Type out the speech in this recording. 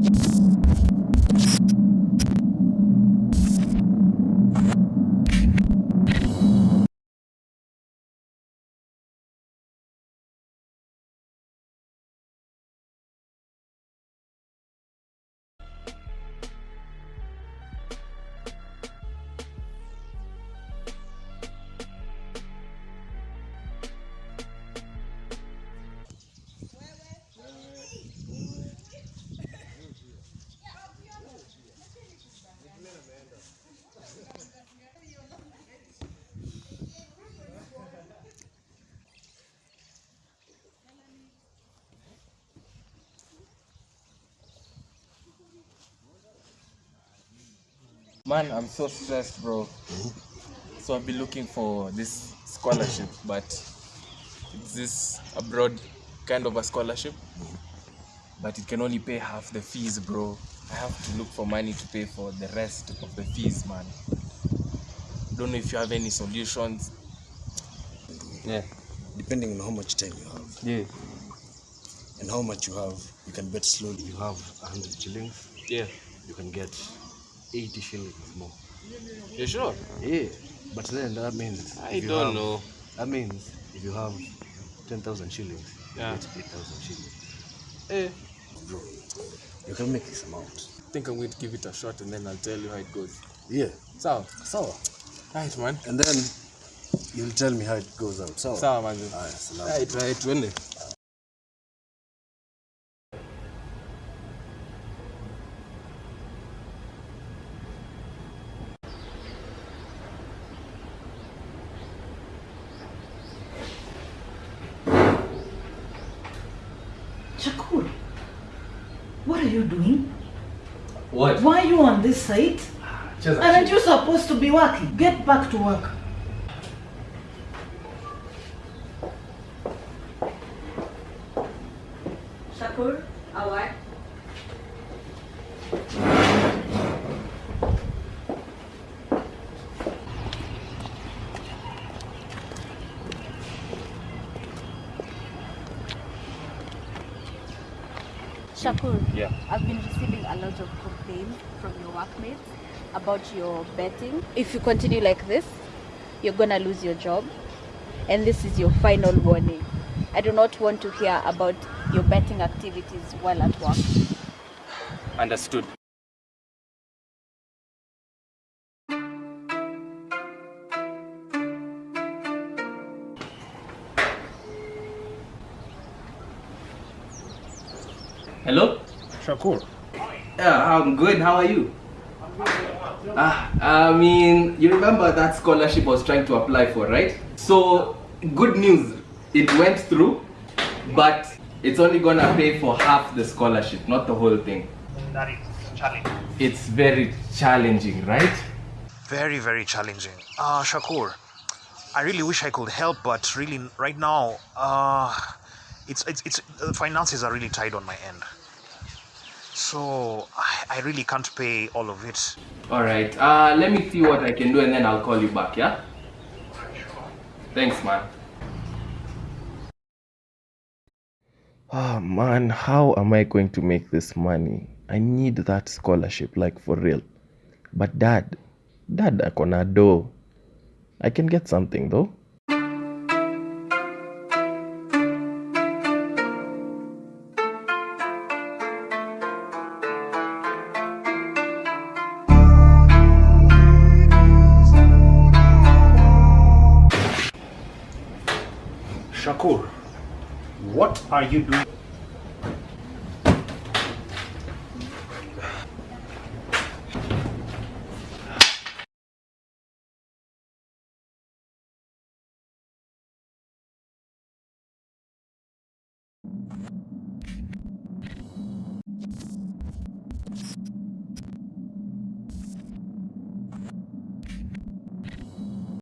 you Man, I'm so stressed, bro. So I've been looking for this scholarship, but it's this abroad kind of a scholarship, but it can only pay half the fees, bro. I have to look for money to pay for the rest of the fees, man. Don't know if you have any solutions. Yeah. Depending on how much time you have Yeah. and how much you have, you can bet slowly. you have 100 shillings, Yeah. you can get 80 shillings more. You sure? Yeah, but then that means I don't have- know. That means if you have 10,000 shillings, Yeah. you get 8,000 shillings. Eh. Bro, you can make this amount. I think I'm going to give it a shot and then I'll tell you how it goes. Yeah. Sawa. Sawa. Right, man. And then you'll tell me how it goes out. Sawa. Sawa, man. Aya, salama. Right, right, Shakur, what are you doing? What? Why are you on this site? Just Aren't you supposed to be working? Get back to work. Shakur, away. Shakur, Yeah. I've been receiving a lot of complaints from your workmates about your betting. If you continue like this, you're gonna lose your job, and this is your final warning. I do not want to hear about your betting activities while at work. Understood. Hello? Shakur. Yeah, I'm good. How are you? Ah, I mean, you remember that scholarship I was trying to apply for, right? So, good news, it went through, but it's only gonna pay for half the scholarship, not the whole thing. that is challenging. It's very challenging, right? Very, very challenging. Uh, Shakur, I really wish I could help, but really, right now, uh, it's, it's, it's, the finances are really tight on my end. So, I, I really can't pay all of it. Alright, uh, let me see what I can do and then I'll call you back, yeah? Thanks, man. Ah, man, how am I going to make this money? I need that scholarship, like for real. But dad, dad, akona do. I can get something though. Shakur, what are you doing?